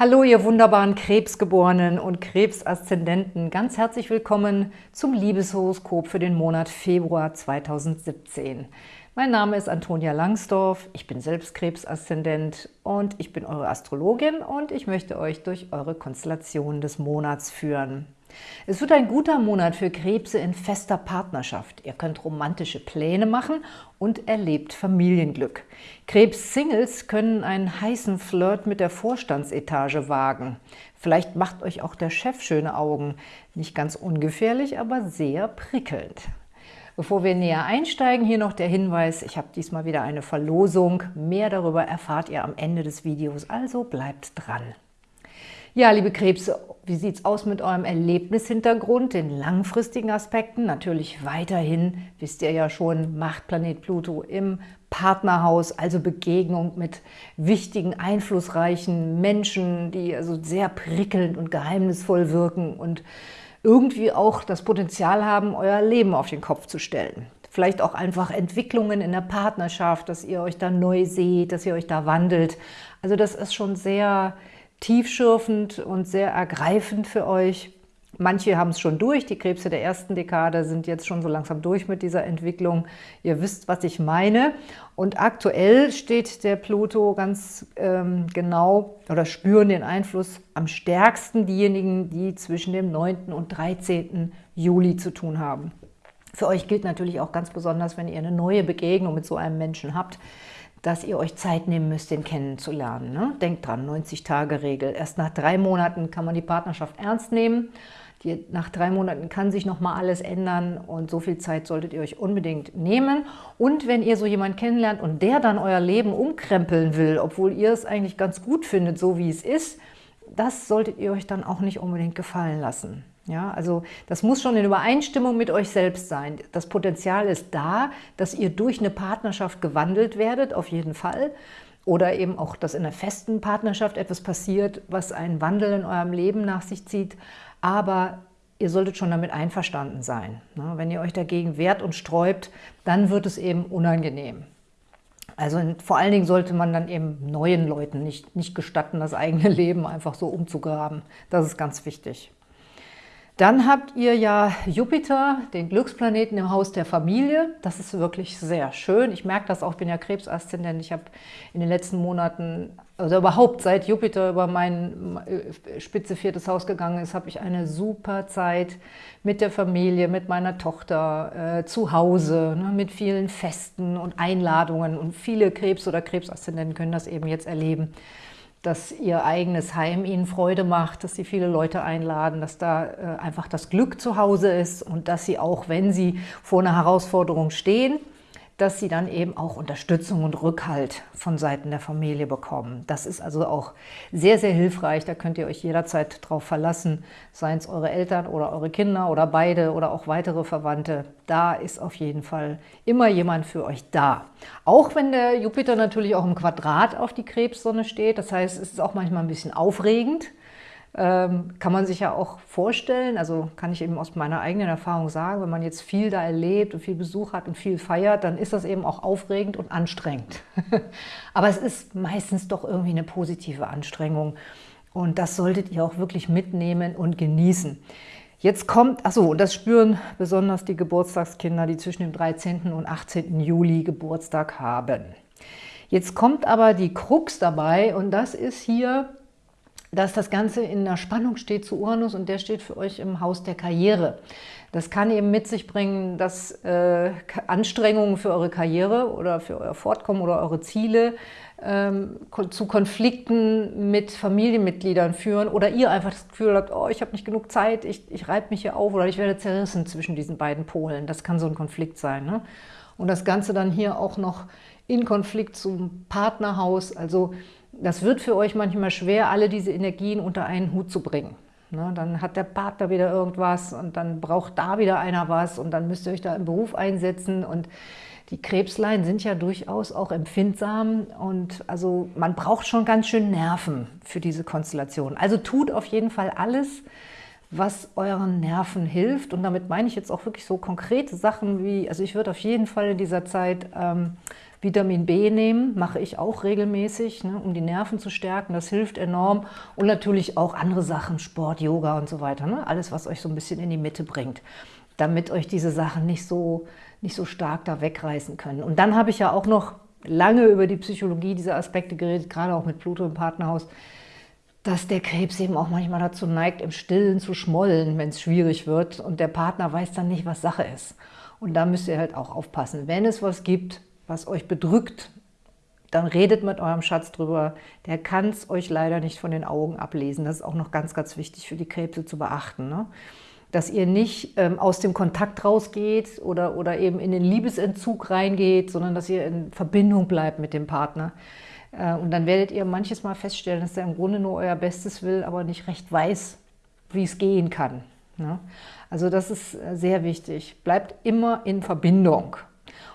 Hallo, ihr wunderbaren Krebsgeborenen und Krebsaszendenten. Ganz herzlich willkommen zum Liebeshoroskop für den Monat Februar 2017. Mein Name ist Antonia Langsdorf, ich bin selbst Krebsaszendent und ich bin eure Astrologin und ich möchte euch durch eure Konstellation des Monats führen. Es wird ein guter Monat für Krebse in fester Partnerschaft. Ihr könnt romantische Pläne machen und erlebt Familienglück. Krebs-Singles können einen heißen Flirt mit der Vorstandsetage wagen. Vielleicht macht euch auch der Chef schöne Augen. Nicht ganz ungefährlich, aber sehr prickelnd. Bevor wir näher einsteigen, hier noch der Hinweis, ich habe diesmal wieder eine Verlosung. Mehr darüber erfahrt ihr am Ende des Videos, also bleibt dran. Ja, liebe Krebse, wie sieht es aus mit eurem Erlebnishintergrund, den langfristigen Aspekten? Natürlich weiterhin, wisst ihr ja schon, macht Planet Pluto im Partnerhaus, also Begegnung mit wichtigen, einflussreichen Menschen, die also sehr prickelnd und geheimnisvoll wirken und irgendwie auch das Potenzial haben, euer Leben auf den Kopf zu stellen. Vielleicht auch einfach Entwicklungen in der Partnerschaft, dass ihr euch da neu seht, dass ihr euch da wandelt. Also das ist schon sehr tiefschürfend und sehr ergreifend für euch. Manche haben es schon durch, die Krebse der ersten Dekade sind jetzt schon so langsam durch mit dieser Entwicklung. Ihr wisst, was ich meine. Und aktuell steht der Pluto ganz ähm, genau oder spüren den Einfluss am stärksten diejenigen, die zwischen dem 9. und 13. Juli zu tun haben. Für euch gilt natürlich auch ganz besonders, wenn ihr eine neue Begegnung mit so einem Menschen habt, dass ihr euch Zeit nehmen müsst, den kennenzulernen. Ne? Denkt dran, 90-Tage-Regel. Erst nach drei Monaten kann man die Partnerschaft ernst nehmen. Die, nach drei Monaten kann sich noch mal alles ändern und so viel Zeit solltet ihr euch unbedingt nehmen. Und wenn ihr so jemanden kennenlernt und der dann euer Leben umkrempeln will, obwohl ihr es eigentlich ganz gut findet, so wie es ist, das solltet ihr euch dann auch nicht unbedingt gefallen lassen. Ja, also das muss schon in Übereinstimmung mit euch selbst sein. Das Potenzial ist da, dass ihr durch eine Partnerschaft gewandelt werdet, auf jeden Fall. Oder eben auch, dass in einer festen Partnerschaft etwas passiert, was einen Wandel in eurem Leben nach sich zieht. Aber ihr solltet schon damit einverstanden sein. Ne? Wenn ihr euch dagegen wehrt und sträubt, dann wird es eben unangenehm. Also vor allen Dingen sollte man dann eben neuen Leuten nicht, nicht gestatten, das eigene Leben einfach so umzugraben. Das ist ganz wichtig. Dann habt ihr ja Jupiter, den Glücksplaneten im Haus der Familie. Das ist wirklich sehr schön. Ich merke das auch, ich bin ja Krebsaszendent. Ich habe in den letzten Monaten, also überhaupt seit Jupiter über mein äh, spitze viertes Haus gegangen ist, habe ich eine super Zeit mit der Familie, mit meiner Tochter, äh, zu Hause, ne, mit vielen Festen und Einladungen. Und viele Krebs- oder Krebsaszendenten können das eben jetzt erleben dass ihr eigenes Heim ihnen Freude macht, dass sie viele Leute einladen, dass da äh, einfach das Glück zu Hause ist und dass sie auch, wenn sie vor einer Herausforderung stehen, dass sie dann eben auch Unterstützung und Rückhalt von Seiten der Familie bekommen. Das ist also auch sehr, sehr hilfreich. Da könnt ihr euch jederzeit drauf verlassen, seien es eure Eltern oder eure Kinder oder beide oder auch weitere Verwandte. Da ist auf jeden Fall immer jemand für euch da. Auch wenn der Jupiter natürlich auch im Quadrat auf die Krebssonne steht. Das heißt, es ist auch manchmal ein bisschen aufregend ähm, kann man sich ja auch vorstellen, also kann ich eben aus meiner eigenen Erfahrung sagen, wenn man jetzt viel da erlebt und viel Besuch hat und viel feiert, dann ist das eben auch aufregend und anstrengend. Aber es ist meistens doch irgendwie eine positive Anstrengung und das solltet ihr auch wirklich mitnehmen und genießen. Jetzt kommt, achso, und das spüren besonders die Geburtstagskinder, die zwischen dem 13. und 18. Juli Geburtstag haben. Jetzt kommt aber die Krux dabei und das ist hier dass das Ganze in der Spannung steht zu Uranus und der steht für euch im Haus der Karriere. Das kann eben mit sich bringen, dass äh, Anstrengungen für eure Karriere oder für euer Fortkommen oder eure Ziele ähm, zu Konflikten mit Familienmitgliedern führen oder ihr einfach das Gefühl habt, oh, ich habe nicht genug Zeit, ich, ich reibe mich hier auf oder ich werde zerrissen zwischen diesen beiden Polen. Das kann so ein Konflikt sein. Ne? Und das Ganze dann hier auch noch in Konflikt zum Partnerhaus, also das wird für euch manchmal schwer, alle diese Energien unter einen Hut zu bringen. Ne, dann hat der Partner wieder irgendwas und dann braucht da wieder einer was und dann müsst ihr euch da im Beruf einsetzen und die Krebslein sind ja durchaus auch empfindsam und also man braucht schon ganz schön Nerven für diese Konstellation. Also tut auf jeden Fall alles, was euren Nerven hilft und damit meine ich jetzt auch wirklich so konkrete Sachen wie, also ich würde auf jeden Fall in dieser Zeit ähm, Vitamin B nehmen, mache ich auch regelmäßig, ne, um die Nerven zu stärken. Das hilft enorm. Und natürlich auch andere Sachen, Sport, Yoga und so weiter. Ne? Alles, was euch so ein bisschen in die Mitte bringt, damit euch diese Sachen nicht so, nicht so stark da wegreißen können. Und dann habe ich ja auch noch lange über die Psychologie dieser Aspekte geredet, gerade auch mit Pluto im Partnerhaus, dass der Krebs eben auch manchmal dazu neigt, im Stillen zu schmollen, wenn es schwierig wird und der Partner weiß dann nicht, was Sache ist. Und da müsst ihr halt auch aufpassen. Wenn es was gibt, was euch bedrückt, dann redet mit eurem Schatz drüber. Der kann es euch leider nicht von den Augen ablesen. Das ist auch noch ganz, ganz wichtig für die Krebse zu beachten. Ne? Dass ihr nicht ähm, aus dem Kontakt rausgeht oder, oder eben in den Liebesentzug reingeht, sondern dass ihr in Verbindung bleibt mit dem Partner. Äh, und dann werdet ihr manches Mal feststellen, dass er im Grunde nur euer Bestes will, aber nicht recht weiß, wie es gehen kann. Ne? Also das ist äh, sehr wichtig. Bleibt immer in Verbindung.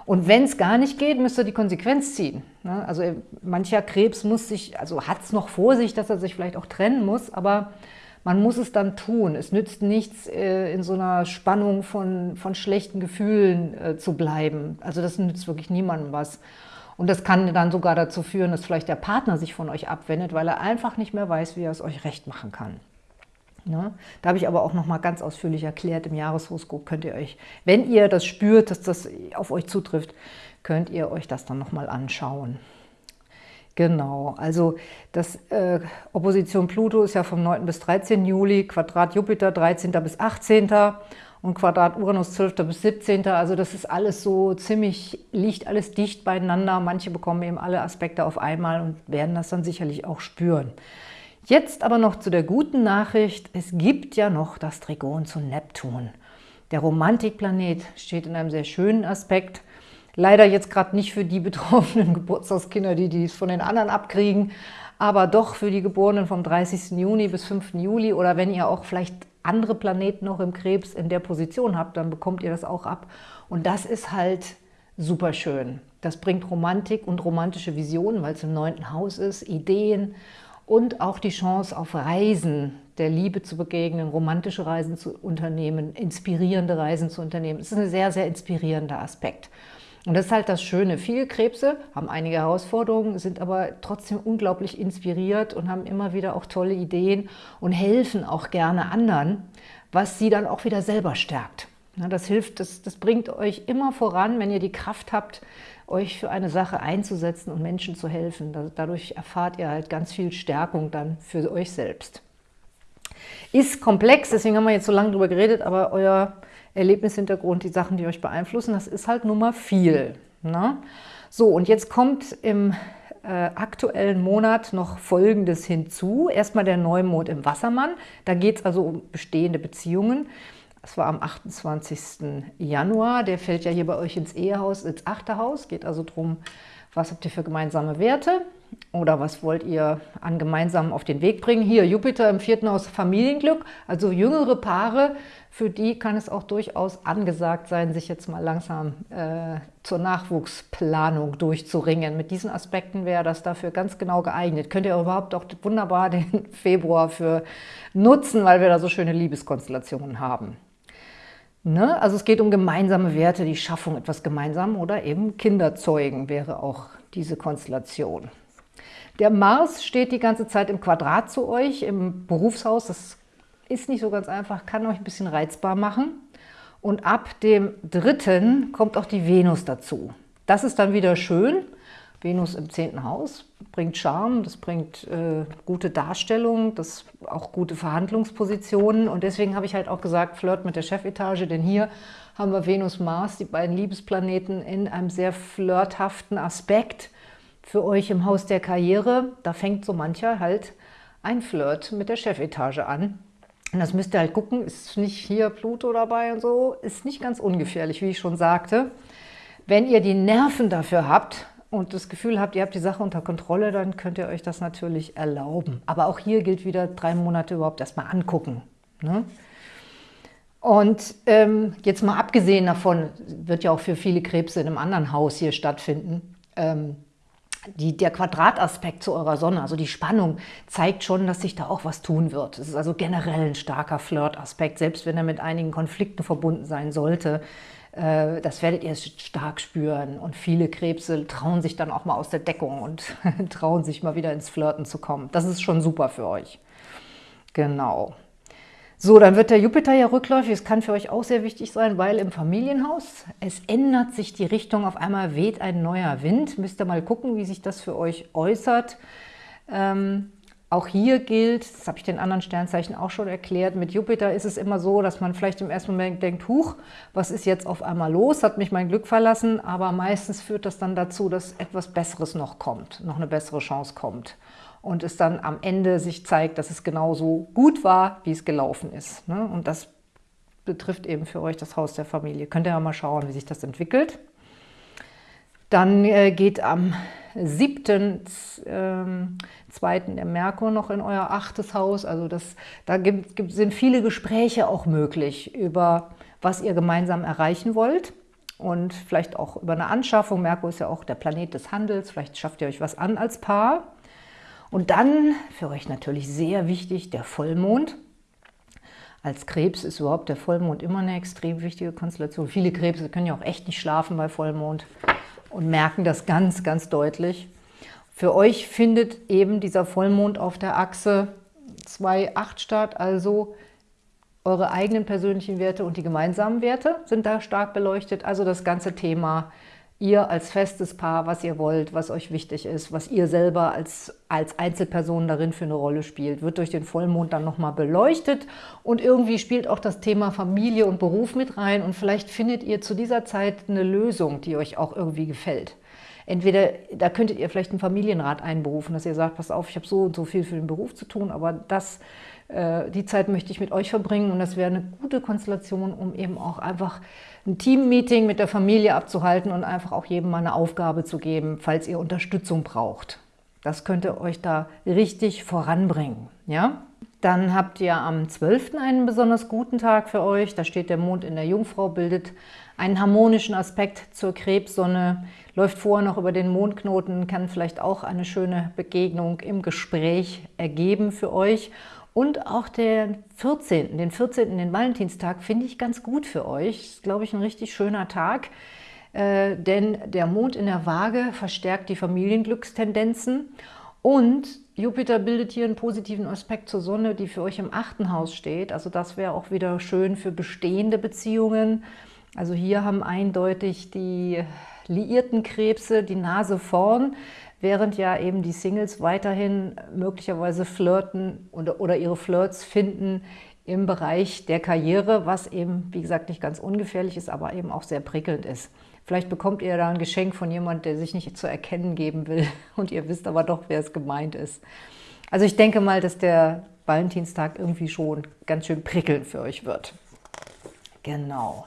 Und wenn es gar nicht geht, müsst ihr die Konsequenz ziehen. Ne? Also äh, mancher Krebs muss sich, also hat es noch vor sich, dass er sich vielleicht auch trennen muss, aber man muss es dann tun. Es nützt nichts, in so einer Spannung von, von schlechten Gefühlen zu bleiben. Also das nützt wirklich niemandem was. Und das kann dann sogar dazu führen, dass vielleicht der Partner sich von euch abwendet, weil er einfach nicht mehr weiß, wie er es euch recht machen kann. Ne? Da habe ich aber auch noch mal ganz ausführlich erklärt, im Jahreshoroskop könnt ihr euch, wenn ihr das spürt, dass das auf euch zutrifft, könnt ihr euch das dann noch mal anschauen. Genau, also das äh, Opposition Pluto ist ja vom 9. bis 13. Juli, Quadrat Jupiter 13. bis 18. und Quadrat Uranus 12. bis 17. Also das ist alles so ziemlich, liegt alles dicht beieinander. Manche bekommen eben alle Aspekte auf einmal und werden das dann sicherlich auch spüren. Jetzt aber noch zu der guten Nachricht, es gibt ja noch das Trigon zu Neptun. Der Romantikplanet steht in einem sehr schönen Aspekt. Leider jetzt gerade nicht für die betroffenen Geburtstagskinder, die dies von den anderen abkriegen, aber doch für die Geborenen vom 30. Juni bis 5. Juli oder wenn ihr auch vielleicht andere Planeten noch im Krebs in der Position habt, dann bekommt ihr das auch ab. Und das ist halt super schön. Das bringt Romantik und romantische Visionen, weil es im neunten Haus ist, Ideen und auch die Chance auf Reisen, der Liebe zu begegnen, romantische Reisen zu unternehmen, inspirierende Reisen zu unternehmen. Das ist ein sehr, sehr inspirierender Aspekt. Und das ist halt das Schöne. Viele Krebse haben einige Herausforderungen, sind aber trotzdem unglaublich inspiriert und haben immer wieder auch tolle Ideen und helfen auch gerne anderen, was sie dann auch wieder selber stärkt. Das hilft, das, das bringt euch immer voran, wenn ihr die Kraft habt, euch für eine Sache einzusetzen und Menschen zu helfen. Dadurch erfahrt ihr halt ganz viel Stärkung dann für euch selbst. Ist komplex, deswegen haben wir jetzt so lange drüber geredet, aber euer Erlebnishintergrund, die Sachen, die euch beeinflussen, das ist halt nun mal viel. Ne? So, und jetzt kommt im äh, aktuellen Monat noch Folgendes hinzu. Erstmal der Neumond im Wassermann. Da geht es also um bestehende Beziehungen. Das war am 28. Januar. Der fällt ja hier bei euch ins Ehehaus, ins achte Haus. Geht also darum, was habt ihr für gemeinsame Werte oder was wollt ihr an gemeinsamen auf den Weg bringen. Hier Jupiter im vierten Haus Familienglück, also jüngere Paare, für die kann es auch durchaus angesagt sein, sich jetzt mal langsam äh, zur Nachwuchsplanung durchzuringen. Mit diesen Aspekten wäre das dafür ganz genau geeignet. Könnt ihr überhaupt auch wunderbar den Februar für nutzen, weil wir da so schöne Liebeskonstellationen haben. Ne? Also es geht um gemeinsame Werte, die Schaffung etwas gemeinsam oder eben Kinderzeugen wäre auch diese Konstellation. Der Mars steht die ganze Zeit im Quadrat zu euch, im Berufshaus. Das ist nicht so ganz einfach, kann euch ein bisschen reizbar machen. Und ab dem dritten kommt auch die Venus dazu. Das ist dann wieder schön, Venus im zehnten Haus bringt Charme, das bringt äh, gute Darstellung, das auch gute Verhandlungspositionen. Und deswegen habe ich halt auch gesagt, Flirt mit der Chefetage, denn hier haben wir Venus, Mars, die beiden Liebesplaneten in einem sehr flirthaften Aspekt für euch im Haus der Karriere. Da fängt so mancher halt ein Flirt mit der Chefetage an. Und das müsst ihr halt gucken, ist nicht hier Pluto dabei und so, ist nicht ganz ungefährlich, wie ich schon sagte. Wenn ihr die Nerven dafür habt, und das Gefühl habt, ihr habt die Sache unter Kontrolle, dann könnt ihr euch das natürlich erlauben. Aber auch hier gilt wieder, drei Monate überhaupt erstmal angucken. Ne? Und ähm, jetzt mal abgesehen davon, wird ja auch für viele Krebse in einem anderen Haus hier stattfinden, ähm, die, der Quadrataspekt zu eurer Sonne, also die Spannung, zeigt schon, dass sich da auch was tun wird. Es ist also generell ein starker Flirtaspekt, selbst wenn er mit einigen Konflikten verbunden sein sollte Äh, das werdet ihr stark spüren und viele Krebse trauen sich dann auch mal aus der Deckung und trauen sich mal wieder ins Flirten zu kommen. Das ist schon super für euch. Genau. So, dann wird der Jupiter ja rückläufig. Das kann für euch auch sehr wichtig sein, weil im Familienhaus, es ändert sich die Richtung. Auf einmal weht ein neuer Wind. Müsst ihr mal gucken, wie sich das für euch äußert. Ähm, auch hier gilt, das habe ich den anderen Sternzeichen auch schon erklärt, mit Jupiter ist es immer so, dass man vielleicht im ersten Moment denkt, huch, was ist jetzt auf einmal los, hat mich mein Glück verlassen, aber meistens führt das dann dazu, dass etwas Besseres noch kommt, noch eine bessere Chance kommt und es dann am Ende sich zeigt, dass es genauso gut war, wie es gelaufen ist. Ne? Und das betrifft eben für euch das Haus der Familie. Könnt ihr ja mal schauen, wie sich das entwickelt. Dann äh, geht am 7.2. Ähm, der Merkur noch in euer achtes Haus. Also das, da gibt, gibt, sind viele Gespräche auch möglich über, was ihr gemeinsam erreichen wollt. Und vielleicht auch über eine Anschaffung. Merkur ist ja auch der Planet des Handels. Vielleicht schafft ihr euch was an als Paar. Und dann, für euch natürlich sehr wichtig, der Vollmond. Als Krebs ist überhaupt der Vollmond immer eine extrem wichtige Konstellation. Viele Krebse können ja auch echt nicht schlafen bei Vollmond und merken das ganz, ganz deutlich. Für euch findet eben dieser Vollmond auf der Achse 2,8 statt, also eure eigenen persönlichen Werte und die gemeinsamen Werte sind da stark beleuchtet. Also das ganze Thema ihr als festes Paar, was ihr wollt, was euch wichtig ist, was ihr selber als, als Einzelperson darin für eine Rolle spielt, wird durch den Vollmond dann nochmal beleuchtet und irgendwie spielt auch das Thema Familie und Beruf mit rein und vielleicht findet ihr zu dieser Zeit eine Lösung, die euch auch irgendwie gefällt. Entweder, da könntet ihr vielleicht einen Familienrat einberufen, dass ihr sagt, pass auf, ich habe so und so viel für den Beruf zu tun, aber das äh, die Zeit möchte ich mit euch verbringen und das wäre eine gute Konstellation, um eben auch einfach ein Team-Meeting mit der Familie abzuhalten und einfach auch jedem mal eine Aufgabe zu geben, falls ihr Unterstützung braucht. Das könnte euch da richtig voranbringen. Ja? Dann habt ihr am 12. einen besonders guten Tag für euch. Da steht der Mond in der Jungfrau, bildet einen harmonischen Aspekt zur Krebssonne, läuft vorher noch über den Mondknoten, kann vielleicht auch eine schöne Begegnung im Gespräch ergeben für euch. Und auch den 14., den 14., den Valentinstag, finde ich ganz gut für euch. Ist, glaube ich, ein richtig schöner Tag, äh, denn der Mond in der Waage verstärkt die Familienglückstendenzen und Jupiter bildet hier einen positiven Aspekt zur Sonne, die für euch im achten Haus steht. Also das wäre auch wieder schön für bestehende Beziehungen. Also hier haben eindeutig die liierten Krebse die Nase vorn während ja eben die Singles weiterhin möglicherweise flirten oder, oder ihre Flirts finden im Bereich der Karriere, was eben, wie gesagt, nicht ganz ungefährlich ist, aber eben auch sehr prickelnd ist. Vielleicht bekommt ihr da ein Geschenk von jemandem, der sich nicht zu erkennen geben will und ihr wisst aber doch, wer es gemeint ist. Also ich denke mal, dass der Valentinstag irgendwie schon ganz schön prickelnd für euch wird. Genau.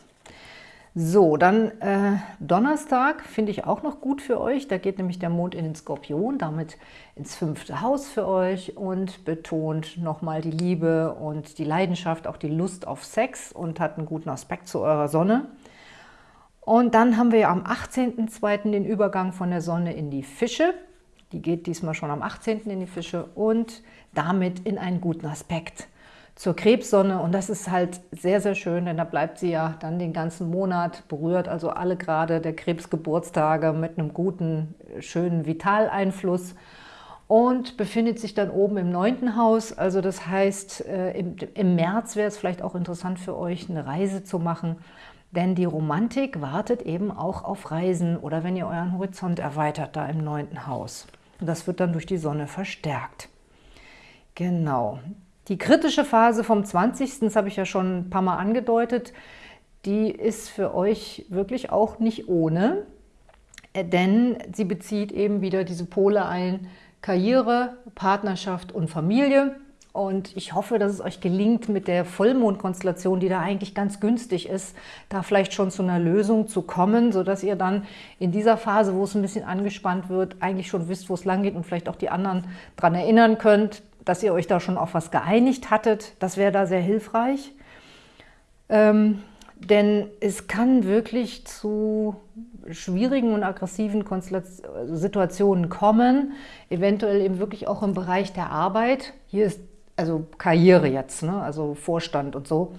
So, dann äh, Donnerstag finde ich auch noch gut für euch. Da geht nämlich der Mond in den Skorpion, damit ins fünfte Haus für euch und betont nochmal die Liebe und die Leidenschaft, auch die Lust auf Sex und hat einen guten Aspekt zu eurer Sonne. Und dann haben wir am 18.02. den Übergang von der Sonne in die Fische. Die geht diesmal schon am 18. in die Fische und damit in einen guten Aspekt zur Krebssonne und das ist halt sehr, sehr schön, denn da bleibt sie ja dann den ganzen Monat, berührt also alle gerade der Krebsgeburtstage mit einem guten, schönen Vitaleinfluss und befindet sich dann oben im neunten Haus. Also das heißt, äh, im, im März wäre es vielleicht auch interessant für euch, eine Reise zu machen, denn die Romantik wartet eben auch auf Reisen oder wenn ihr euren Horizont erweitert, da im neunten Haus. Und das wird dann durch die Sonne verstärkt. Genau. Die kritische Phase vom 20., das habe ich ja schon ein paar Mal angedeutet, die ist für euch wirklich auch nicht ohne, äh, denn sie bezieht eben wieder diese Pole ein, Karriere, Partnerschaft und Familie. Und ich hoffe, dass es euch gelingt, mit der Vollmondkonstellation, die da eigentlich ganz günstig ist, da vielleicht schon zu einer Lösung zu kommen, sodass ihr dann in dieser Phase, wo es ein bisschen angespannt wird, eigentlich schon wisst, wo es lang geht und vielleicht auch die anderen daran erinnern könnt, dass ihr euch da schon auf was geeinigt hattet. Das wäre da sehr hilfreich. Ähm, denn es kann wirklich zu schwierigen und aggressiven Situationen kommen, eventuell eben wirklich auch im Bereich der Arbeit. Hier ist also Karriere jetzt, ne? also Vorstand und so.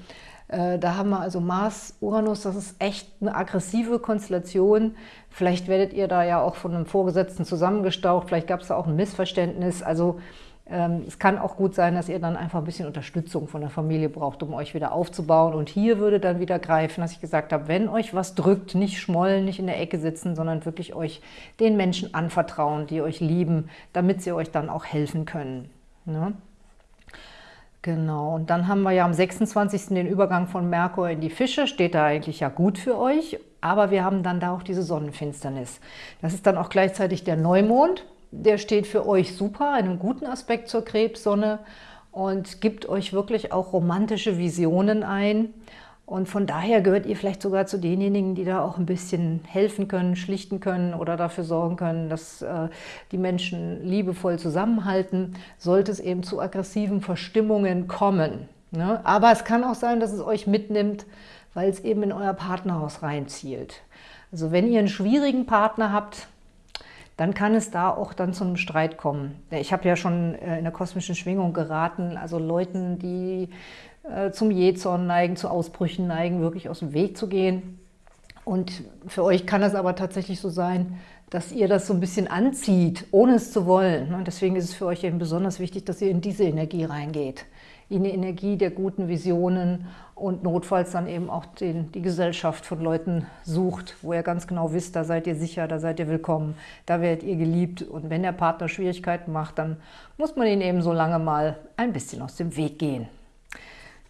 Äh, da haben wir also Mars, Uranus, das ist echt eine aggressive Konstellation. Vielleicht werdet ihr da ja auch von einem Vorgesetzten zusammengestaucht, vielleicht gab es da auch ein Missverständnis. Also es kann auch gut sein, dass ihr dann einfach ein bisschen Unterstützung von der Familie braucht, um euch wieder aufzubauen. Und hier würde dann wieder greifen, dass ich gesagt habe, wenn euch was drückt, nicht schmollen, nicht in der Ecke sitzen, sondern wirklich euch den Menschen anvertrauen, die euch lieben, damit sie euch dann auch helfen können. Ne? Genau, und dann haben wir ja am 26. den Übergang von Merkur in die Fische, steht da eigentlich ja gut für euch, aber wir haben dann da auch diese Sonnenfinsternis. Das ist dann auch gleichzeitig der Neumond, der steht für euch super, einen guten Aspekt zur Krebssonne und gibt euch wirklich auch romantische Visionen ein. Und von daher gehört ihr vielleicht sogar zu denjenigen, die da auch ein bisschen helfen können, schlichten können oder dafür sorgen können, dass äh, die Menschen liebevoll zusammenhalten, sollte es eben zu aggressiven Verstimmungen kommen. Ne? Aber es kann auch sein, dass es euch mitnimmt, weil es eben in euer Partnerhaus reinzielt. Also wenn ihr einen schwierigen Partner habt, dann kann es da auch dann zu einem Streit kommen. Ich habe ja schon äh, in der kosmischen Schwingung geraten, also Leuten, die äh, zum Jähzorn neigen, zu Ausbrüchen neigen, wirklich aus dem Weg zu gehen. Und für euch kann es aber tatsächlich so sein, dass ihr das so ein bisschen anzieht, ohne es zu wollen. Und deswegen ist es für euch eben besonders wichtig, dass ihr in diese Energie reingeht. In die Energie der guten Visionen und notfalls dann eben auch den, die Gesellschaft von Leuten sucht, wo ihr ganz genau wisst, da seid ihr sicher, da seid ihr willkommen, da werdet ihr geliebt. Und wenn der Partner Schwierigkeiten macht, dann muss man ihn eben so lange mal ein bisschen aus dem Weg gehen.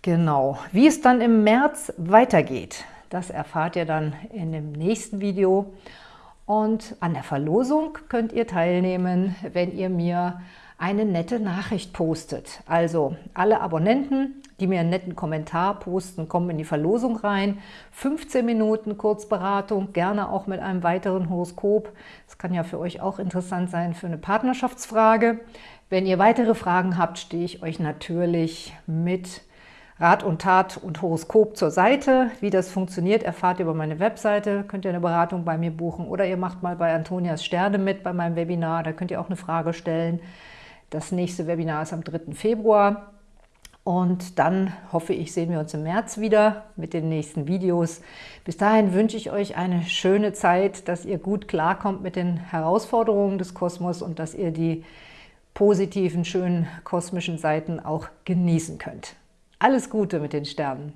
Genau, wie es dann im März weitergeht, das erfahrt ihr dann in dem nächsten Video. Und an der Verlosung könnt ihr teilnehmen, wenn ihr mir eine nette Nachricht postet. Also alle Abonnenten, die mir einen netten Kommentar posten, kommen in die Verlosung rein. 15 Minuten Kurzberatung, gerne auch mit einem weiteren Horoskop. Das kann ja für euch auch interessant sein für eine Partnerschaftsfrage. Wenn ihr weitere Fragen habt, stehe ich euch natürlich mit Rat und Tat und Horoskop zur Seite. Wie das funktioniert, erfahrt ihr über meine Webseite. Könnt ihr eine Beratung bei mir buchen oder ihr macht mal bei Antonias Sterne mit bei meinem Webinar. Da könnt ihr auch eine Frage stellen. Das nächste Webinar ist am 3. Februar. Und dann hoffe ich, sehen wir uns im März wieder mit den nächsten Videos. Bis dahin wünsche ich euch eine schöne Zeit, dass ihr gut klarkommt mit den Herausforderungen des Kosmos und dass ihr die positiven, schönen kosmischen Seiten auch genießen könnt. Alles Gute mit den Sternen!